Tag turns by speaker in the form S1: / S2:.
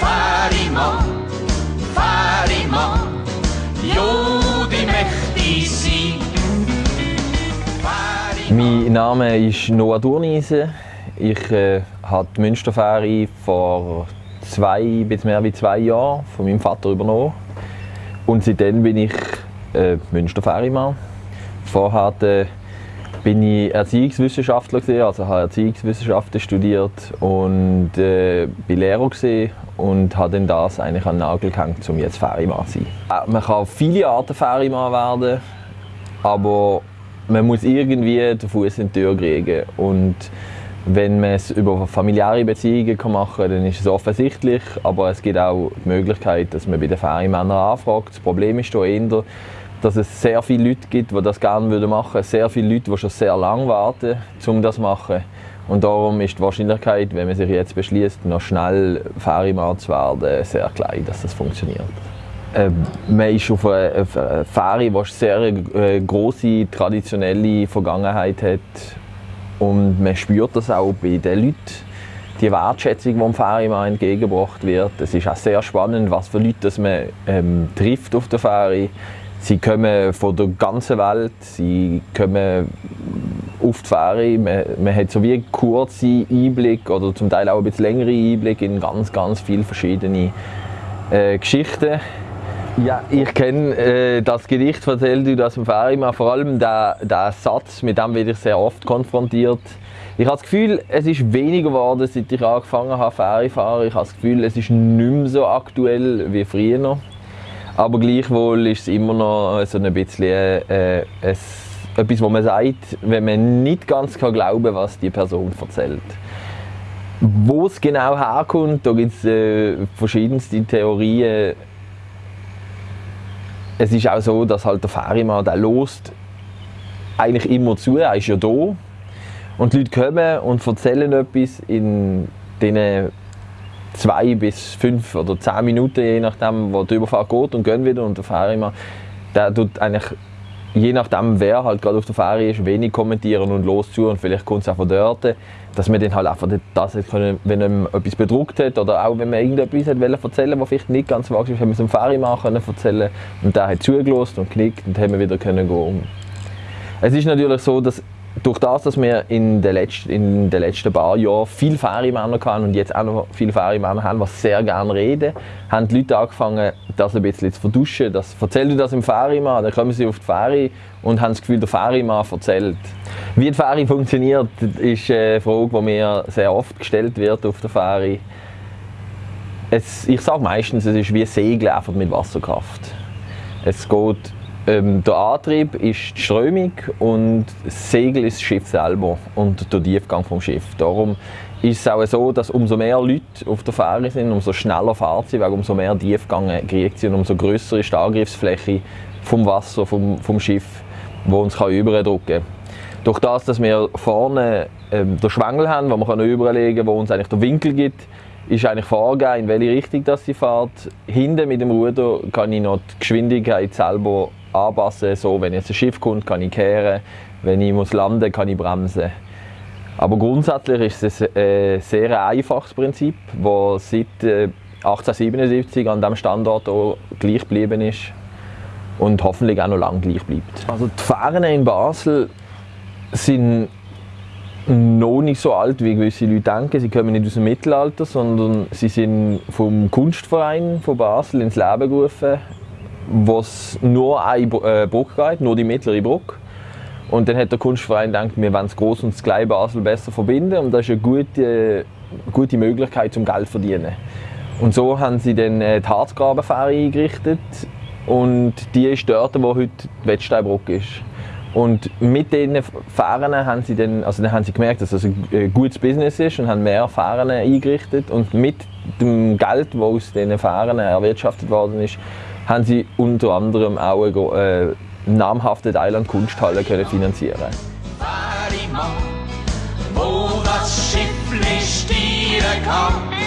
S1: Fährimann, Fährimann, ja, die möchte sein.
S2: Mein Name ist Noah Durniese. Ich äh, habe die Münsterfähre vor zwei, bis mehr als zwei Jahren von meinem Vater übernommen. Und seitdem bin ich äh, Münsterfährimann. Vorher äh, bin ich Erziehungswissenschaftler gewesen, also habe Erziehungswissenschaften studiert und äh, bin Lehrer gewesen und habe dann das eigentlich an den Nagel gehängt, um jetzt Fährimann zu sein. Äh, man kann viele Arten Fährimann werden, aber man muss irgendwie den Fuß in die Tür kriegen und wenn man es über familiäre Beziehungen machen kann, dann ist es offensichtlich, aber es gibt auch die Möglichkeit, dass man bei den Ferienmännern anfragt. Das Problem ist hier eher, dass es sehr viele Leute gibt, die das gerne machen würden. Sehr viele Leute, die schon sehr lange warten, um das zu machen. Und darum ist die Wahrscheinlichkeit, wenn man sich jetzt beschließt, noch schnell Ferienmann zu werden, sehr klein, dass das funktioniert. Äh, man ist auf einer Fähre, die eine sehr äh, große traditionelle Vergangenheit hat und man spürt das auch bei den Leuten, die Wertschätzung, die dem Ferienmann entgegengebracht wird. Es ist auch sehr spannend, was für Leute das man ähm, trifft auf der Fähre. Sie kommen von der ganzen Welt, sie kommen auf die Fähre. Man, man hat so wie einen kurzen Einblick oder zum Teil auch ein bisschen längere Einblick in ganz, ganz viele verschiedene äh, Geschichten. Ja, ich kenne äh, das Gedicht von Zeldu aus dem Ferienmann, vor allem der, Satz, mit dem werde ich sehr oft konfrontiert. Ich habe das Gefühl, es ist weniger geworden, seit ich angefangen habe, Ferien fahren. Ich habe das Gefühl, es ist nicht mehr so aktuell wie früher. Aber gleichwohl ist es immer noch so ein bisschen äh, es, etwas, was man sagt, wenn man nicht ganz kann glauben was die Person erzählt. Wo es genau herkommt, da gibt es äh, verschiedenste Theorien es ist auch so, dass halt der Ferienmann, der lost eigentlich immer zu, er ist ja da. Und die Leute kommen und erzählen etwas in diesen zwei bis fünf oder zehn Minuten, je nachdem, wo die Überfahrt geht und gehen wieder. Und der Ferienmann, der tut eigentlich je nachdem, wer halt gerade auf der Fähre ist, wenig kommentieren und los zu und vielleicht kommt es auch von dort, dass man dann halt einfach das können, wenn man etwas bedruckt hat oder auch wenn man irgendetwas hat erzählen was vielleicht nicht ganz wahr ist, haben wir es am Fährimann erzählen und der hat zugelassen und geknickt und haben wir wieder können gehen. Es ist natürlich so, dass durch das, dass wir in den letzten, letzten paar Jahren viele Ferienmänner hatten und jetzt auch noch viele Ferienmänner haben, die sehr gerne reden, haben die Leute angefangen, das ein bisschen zu verduschen. Das, erzähl du das im Ferienmann, dann kommen sie auf die Ferie und haben das Gefühl, der Ferienmann erzählt. Wie die Ferie funktioniert, ist eine Frage, die mir sehr oft gestellt wird auf der Ferie. Es, ich sage meistens, es ist wie Segeln mit Wasserkraft. Es geht ähm, der Antrieb ist die Strömung und das Segel ist das Schiff selber und der Tiefgang vom Schiff. Darum ist es auch so, dass umso mehr Leute auf der Fähre sind, umso schneller fährt sie, weil umso mehr Tiefgang kriegt sie und umso größer ist die Angriffsfläche vom Wasser, vom, vom Schiff, wo uns kann überdrücken kann. Durch das, dass wir vorne ähm, den Schwengel haben, wo man überlegen kann, wo uns eigentlich der Winkel gibt, ist eigentlich vorgegeben, in welche Richtung sie fährt. Hinten mit dem Ruder kann ich noch die Geschwindigkeit selber anpassen. So, wenn jetzt ein Schiff kommt, kann ich kehren. Wenn ich muss landen, kann ich bremsen. Aber grundsätzlich ist es ein äh, sehr einfaches Prinzip, das seit 1877 äh, an diesem Standort auch gleich geblieben ist und hoffentlich auch noch lange gleich bleibt. Also die Fähren in Basel sind noch nicht so alt, wie gewisse Leute denken. Sie kommen nicht aus dem Mittelalter, sondern sie sind vom Kunstverein von Basel ins Leben gerufen wo es nur eine äh, Brücke geht, nur die mittlere Brücke. Und dann hat der Kunstverein gedacht, wir wollen das Groß und das Kleine Basel besser verbinden und das ist eine gute, gute Möglichkeit zum Geld zu verdienen. Und so haben sie dann äh, die Harzgrabenfähre eingerichtet und die ist dort, wo heute die Wettsteinbrücke ist. Und mit diesen Fähren haben sie, dann, also dann haben sie gemerkt, dass das ein gutes Business ist und haben mehr Fähren eingerichtet. Und mit dem Geld, das aus diesen Fähren erwirtschaftet worden ist, haben sie unter anderem auch eine äh, namhafte Thailand Kunsthalle können finanzieren.
S1: Wo das Schiff stieren kann.